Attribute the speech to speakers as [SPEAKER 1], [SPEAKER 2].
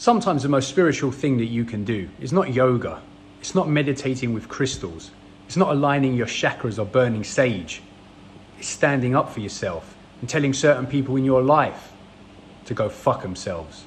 [SPEAKER 1] Sometimes the most spiritual thing that you can do is not yoga, it's not meditating with crystals, it's not aligning your chakras or burning sage. It's standing up for yourself and telling certain people in your life to go fuck themselves.